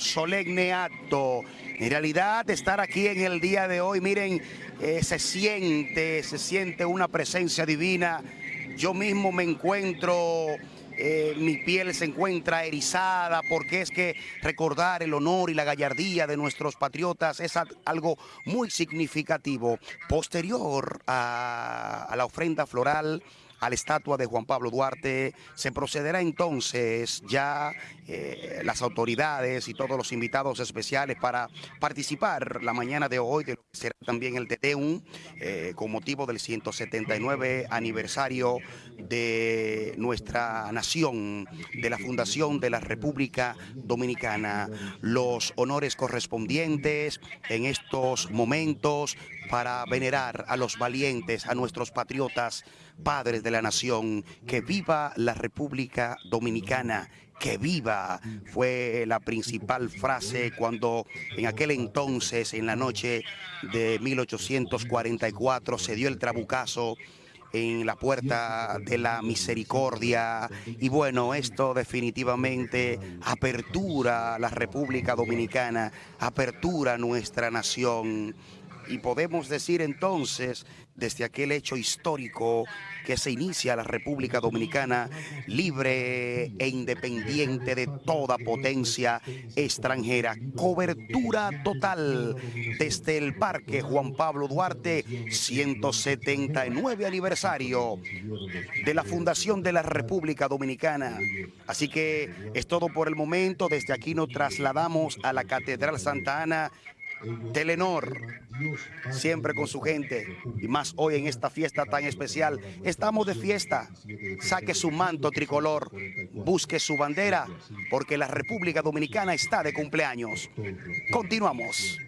solemne acto. En realidad, estar aquí en el día de hoy, miren, eh, se siente, se siente una presencia divina. Yo mismo me encuentro eh, mi piel se encuentra erizada porque es que recordar el honor y la gallardía de nuestros patriotas es algo muy significativo. Posterior a la ofrenda floral, a la estatua de Juan Pablo Duarte. Se procederá entonces ya eh, las autoridades y todos los invitados especiales para participar la mañana de hoy. Será también el TTUM eh, con motivo del 179 aniversario de nuestra nación, de la fundación de la República Dominicana. Los honores correspondientes en estos momentos para venerar a los valientes, a nuestros patriotas, padres de la nación. Que viva la República Dominicana, que viva, fue la principal frase cuando en aquel entonces, en la noche de 1844, se dio el trabucazo en la puerta de la misericordia y bueno, esto definitivamente apertura la República Dominicana, apertura nuestra nación y podemos decir entonces, desde aquel hecho histórico que se inicia la República Dominicana libre e independiente de toda potencia extranjera. Cobertura total desde el Parque Juan Pablo Duarte, 179 aniversario de la fundación de la República Dominicana. Así que es todo por el momento. Desde aquí nos trasladamos a la Catedral Santa Ana Telenor, siempre con su gente, y más hoy en esta fiesta tan especial. Estamos de fiesta, saque su manto tricolor, busque su bandera, porque la República Dominicana está de cumpleaños. Continuamos.